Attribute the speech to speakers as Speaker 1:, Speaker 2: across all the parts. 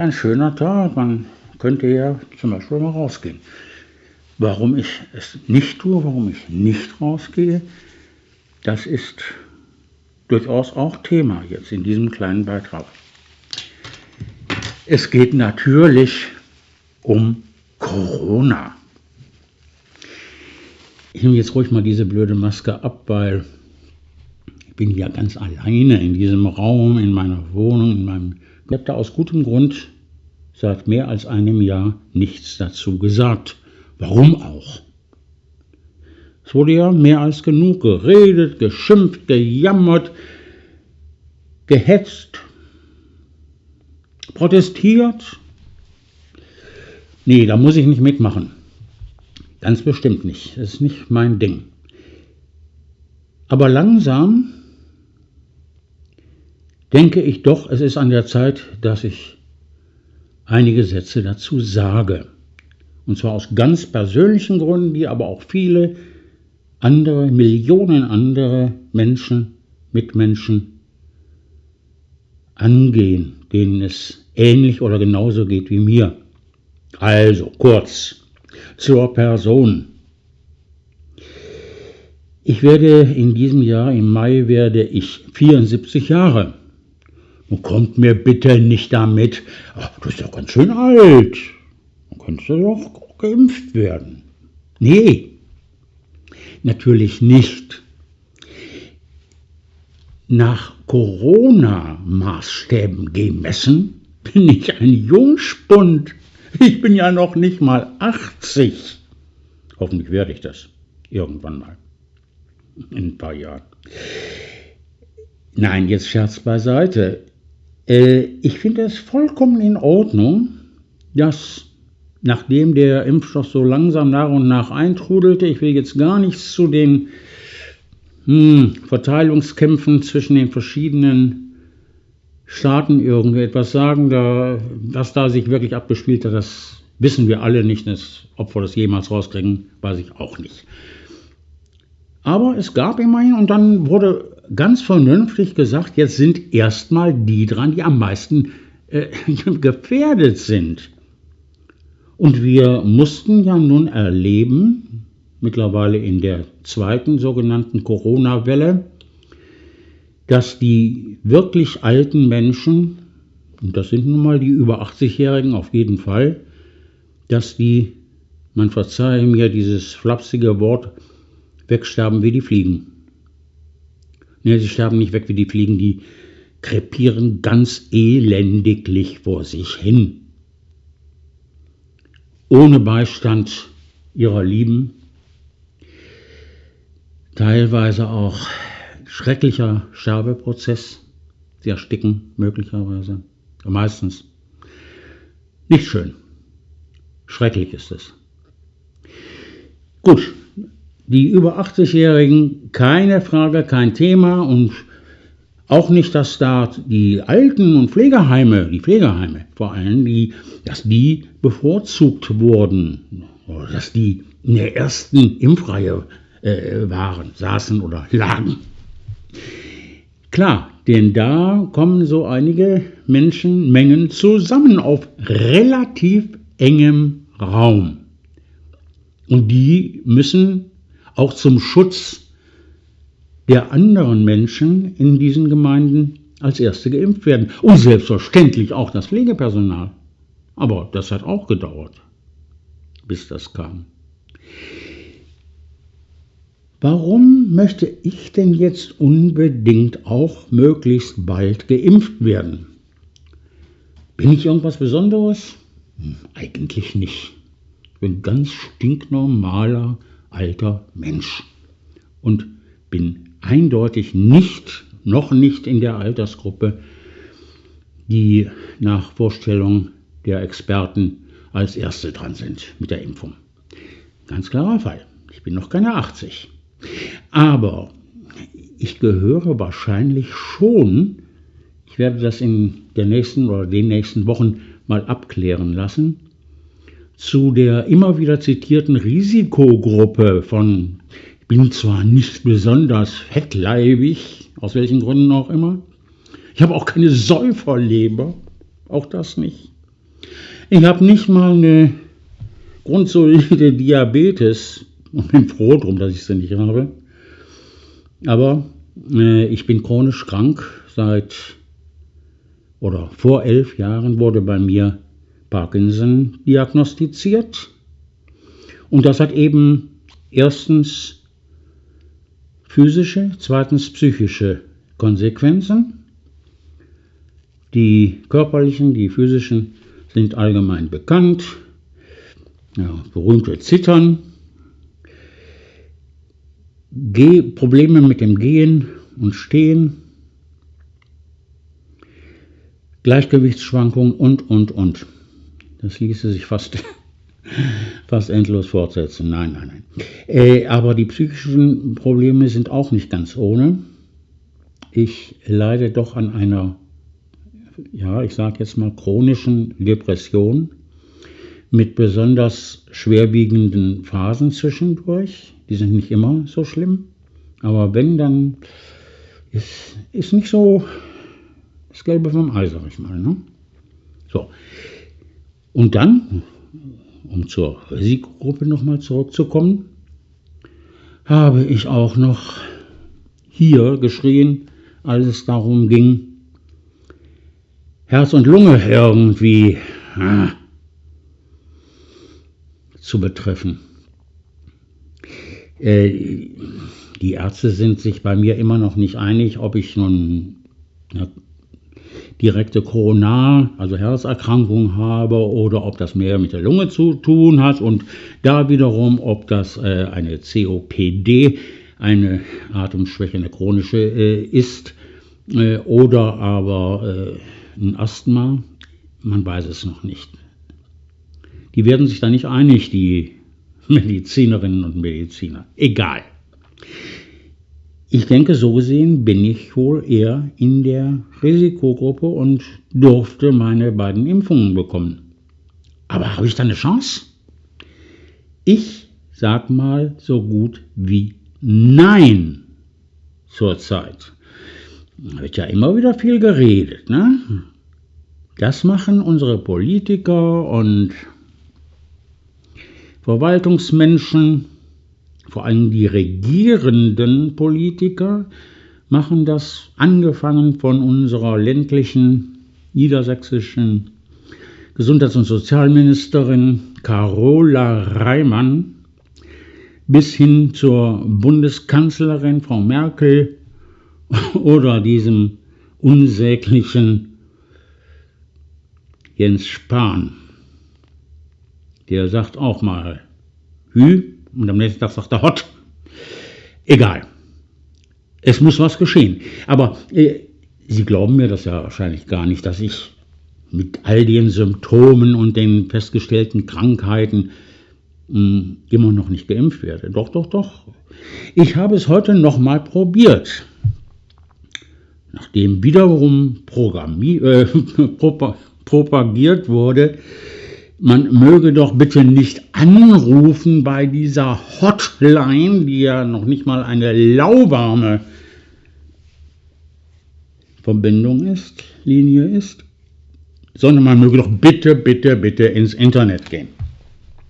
Speaker 1: Ein schöner Tag, man könnte ja zum Beispiel mal rausgehen. Warum ich es nicht tue, warum ich nicht rausgehe, das ist durchaus auch Thema jetzt in diesem kleinen Beitrag. Es geht natürlich um Corona. Ich nehme jetzt ruhig mal diese blöde Maske ab, weil ich bin ja ganz alleine in diesem Raum, in meiner Wohnung, in meinem da aus gutem Grund seit mehr als einem Jahr nichts dazu gesagt. Warum auch? Es wurde ja mehr als genug geredet, geschimpft, gejammert, gehetzt, protestiert. Nee, da muss ich nicht mitmachen. Ganz bestimmt nicht. Das ist nicht mein Ding. Aber langsam denke ich doch, es ist an der Zeit, dass ich einige Sätze dazu sage. Und zwar aus ganz persönlichen Gründen, die aber auch viele andere, Millionen andere Menschen, Mitmenschen angehen, denen es ähnlich oder genauso geht wie mir. Also kurz zur Person. Ich werde in diesem Jahr, im Mai, werde ich 74 Jahre. Und kommt mir bitte nicht damit, ach, du bist doch ganz schön alt. Dann könntest du doch geimpft werden. Nee, natürlich nicht. Nach Corona-Maßstäben gemessen bin ich ein Jungspund. Ich bin ja noch nicht mal 80. Hoffentlich werde ich das irgendwann mal. In ein paar Jahren. Nein, jetzt Scherz beiseite. Äh, ich finde es vollkommen in Ordnung, dass nachdem der Impfstoff so langsam nach und nach eintrudelte, ich will jetzt gar nichts zu den hm, Verteilungskämpfen zwischen den verschiedenen Staaten irgendetwas sagen, da, was da sich wirklich abgespielt hat, das wissen wir alle nicht. Das, ob wir das jemals rauskriegen, weiß ich auch nicht. Aber es gab immerhin und dann wurde ganz vernünftig gesagt, jetzt sind erstmal die dran, die am meisten äh, gefährdet sind. Und wir mussten ja nun erleben, mittlerweile in der zweiten sogenannten Corona-Welle, dass die wirklich alten Menschen, und das sind nun mal die über 80-Jährigen auf jeden Fall, dass die, man verzeihe mir dieses flapsige Wort, wegsterben wie die Fliegen. Ja, sie sterben nicht weg wie die Fliegen, die krepieren ganz elendiglich vor sich hin. Ohne Beistand ihrer Lieben, teilweise auch schrecklicher Sterbeprozess. Sie ersticken möglicherweise, meistens. Nicht schön. Schrecklich ist es. Gut, die über 80-Jährigen keine Frage, kein Thema und auch nicht, dass da die Alten- und Pflegeheime, die Pflegeheime vor allem, die, dass die bevorzugt wurden, dass die in der ersten Impfreihe äh, waren, saßen oder lagen. Klar, denn da kommen so einige Menschenmengen zusammen auf relativ engem Raum. Und die müssen auch zum Schutz der anderen Menschen in diesen Gemeinden als Erste geimpft werden. Und selbstverständlich auch das Pflegepersonal. Aber das hat auch gedauert, bis das kam. Warum möchte ich denn jetzt unbedingt auch möglichst bald geimpft werden? Bin ich irgendwas Besonderes? Hm, eigentlich nicht. Ich bin ganz stinknormaler alter Mensch und bin eindeutig nicht, noch nicht in der Altersgruppe, die nach Vorstellung der Experten als Erste dran sind mit der Impfung. Ganz klarer Fall. Ich bin noch keine 80. Aber ich gehöre wahrscheinlich schon, ich werde das in der nächsten oder den nächsten Wochen mal abklären lassen, zu der immer wieder zitierten Risikogruppe von, ich bin zwar nicht besonders fettleibig, aus welchen Gründen auch immer, ich habe auch keine Säuferleber, auch das nicht. Ich habe nicht mal eine grundsolide Diabetes und bin froh drum, dass ich sie nicht habe. Aber äh, ich bin chronisch krank. Seit oder vor elf Jahren wurde bei mir Parkinson diagnostiziert. Und das hat eben erstens physische, zweitens psychische Konsequenzen. Die körperlichen, die physischen sind allgemein bekannt. Ja, berühmte Zittern, Geh Probleme mit dem Gehen und Stehen, Gleichgewichtsschwankungen und, und, und. Das ließe sich fast, fast endlos fortsetzen. Nein, nein, nein. Äh, aber die psychischen Probleme sind auch nicht ganz ohne. Ich leide doch an einer, ja, ich sage jetzt mal chronischen Depression mit besonders schwerwiegenden Phasen zwischendurch. Die sind nicht immer so schlimm, aber wenn, dann ist, ist nicht so das Gelbe vom Ei, sag ich mal. Ne? So. Und dann, um zur Risikogruppe nochmal zurückzukommen, habe ich auch noch hier geschrien, als es darum ging, Herz und Lunge irgendwie ah, zu betreffen. Äh, die Ärzte sind sich bei mir immer noch nicht einig, ob ich nun direkte Koronar, also Herzerkrankung habe oder ob das mehr mit der Lunge zu tun hat und da wiederum, ob das äh, eine COPD, eine Atemschwäche, eine chronische äh, ist äh, oder aber äh, ein Asthma. Man weiß es noch nicht. Die werden sich da nicht einig, die Medizinerinnen und Mediziner. Egal. Ich denke, so gesehen bin ich wohl eher in der Risikogruppe und durfte meine beiden Impfungen bekommen. Aber habe ich da eine Chance? Ich sag mal so gut wie Nein zurzeit. Da wird ja immer wieder viel geredet, ne? Das machen unsere Politiker und Verwaltungsmenschen, vor allem die regierenden Politiker, machen das angefangen von unserer ländlichen niedersächsischen Gesundheits- und Sozialministerin Carola Reimann bis hin zur Bundeskanzlerin Frau Merkel oder diesem unsäglichen Jens Spahn. Der sagt auch mal Hü und am nächsten Tag sagt er Hot. Egal. Es muss was geschehen. Aber äh, Sie glauben mir das ja wahrscheinlich gar nicht, dass ich mit all den Symptomen und den festgestellten Krankheiten mh, hm, immer noch nicht geimpft werde. Doch, doch, doch. Ich habe es heute nochmal probiert. Nachdem wiederum äh, propagiert wurde, man möge doch bitte nicht anrufen bei dieser Hotline, die ja noch nicht mal eine lauwarme Verbindung ist, Linie ist, sondern man möge doch bitte, bitte, bitte ins Internet gehen.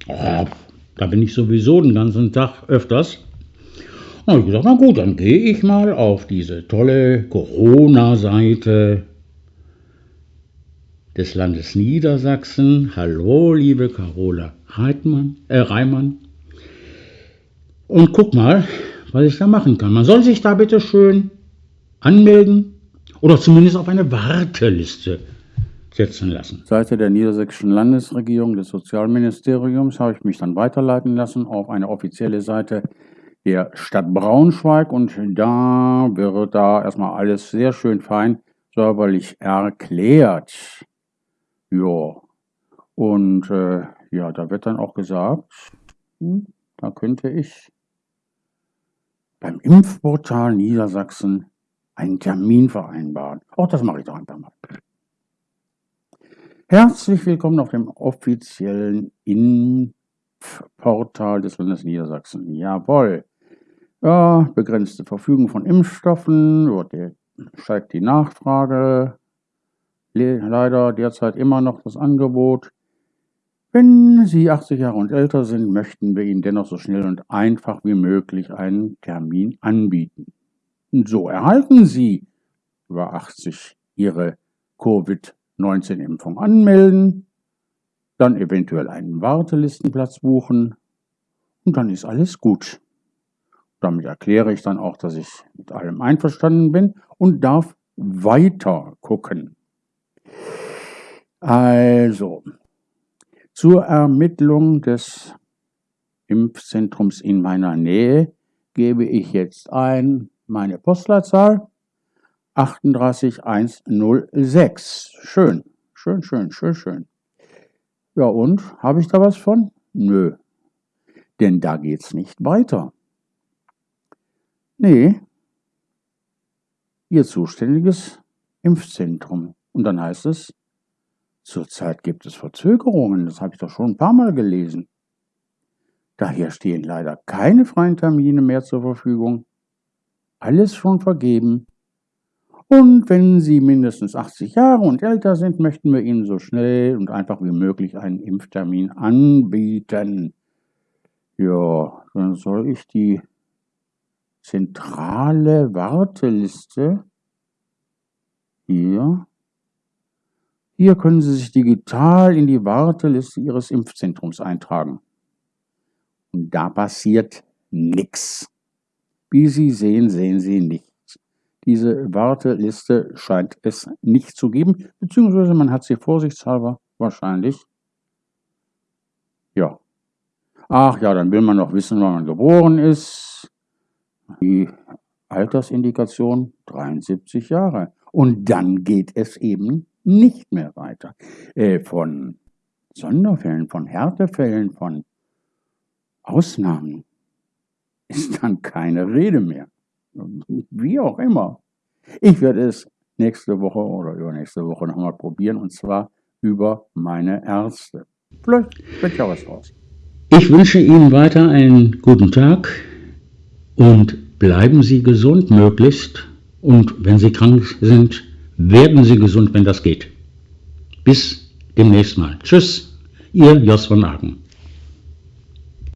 Speaker 1: Oh, da bin ich sowieso den ganzen Tag öfters. Und ich gesagt, na gut, dann gehe ich mal auf diese tolle Corona-Seite des Landes Niedersachsen. Hallo, liebe Carola Reitmann, äh, Reimann. Und guck mal, was ich da machen kann. Man soll sich da bitte schön anmelden oder zumindest auf eine Warteliste setzen lassen.
Speaker 2: Seite der niedersächsischen Landesregierung des Sozialministeriums habe ich mich dann weiterleiten lassen auf eine offizielle Seite der Stadt Braunschweig und da wird da erstmal alles sehr schön fein säuberlich erklärt. Ja, und äh, ja, da wird dann auch gesagt, hm, da könnte ich beim Impfportal Niedersachsen einen Termin vereinbaren. Auch das mache ich doch einfach mal. Herzlich willkommen auf dem offiziellen Impfportal des Landes Niedersachsen. Jawohl. Ja, begrenzte Verfügung von Impfstoffen, steigt die Nachfrage leider derzeit immer noch das Angebot Wenn Sie 80 Jahre und älter sind, möchten wir Ihnen dennoch so schnell und einfach wie möglich einen Termin anbieten. Und so erhalten Sie über 80 Ihre Covid-19-Impfung anmelden, dann eventuell einen Wartelistenplatz buchen und dann ist alles gut. Damit erkläre ich dann auch, dass ich mit allem einverstanden bin und darf weiter gucken. Also, zur Ermittlung des Impfzentrums in meiner Nähe gebe ich jetzt ein meine Postleitzahl 38106. Schön, schön, schön, schön, schön. Ja und, habe ich da was von? Nö, denn da geht's nicht weiter. Nee, Ihr zuständiges Impfzentrum. Und dann heißt es, zurzeit gibt es Verzögerungen, das habe ich doch schon ein paar Mal gelesen. Daher stehen leider keine freien Termine mehr zur Verfügung. Alles schon vergeben. Und wenn Sie mindestens 80 Jahre und älter sind, möchten wir Ihnen so schnell und einfach wie möglich einen Impftermin anbieten. Ja, dann soll ich die zentrale Warteliste hier. Hier können Sie sich digital in die Warteliste Ihres Impfzentrums eintragen. Und da passiert nichts. Wie Sie sehen, sehen Sie nichts. Diese Warteliste scheint es nicht zu geben, beziehungsweise man hat sie vorsichtshalber wahrscheinlich. Ja. Ach ja, dann will man noch wissen, wann man geboren ist. Die Altersindikation 73 Jahre. Und dann geht es eben nicht mehr weiter. Äh, von Sonderfällen, von Härtefällen, von Ausnahmen ist dann keine Rede mehr. Wie auch immer. Ich werde es nächste Woche oder übernächste Woche nochmal probieren und zwar über meine Ärzte. Vielleicht wird ja was raus.
Speaker 1: Ich wünsche Ihnen weiter einen guten Tag und bleiben Sie gesund möglichst. Und wenn Sie krank sind, werden Sie gesund, wenn das geht. Bis demnächst mal. Tschüss, Ihr Jos von Aken.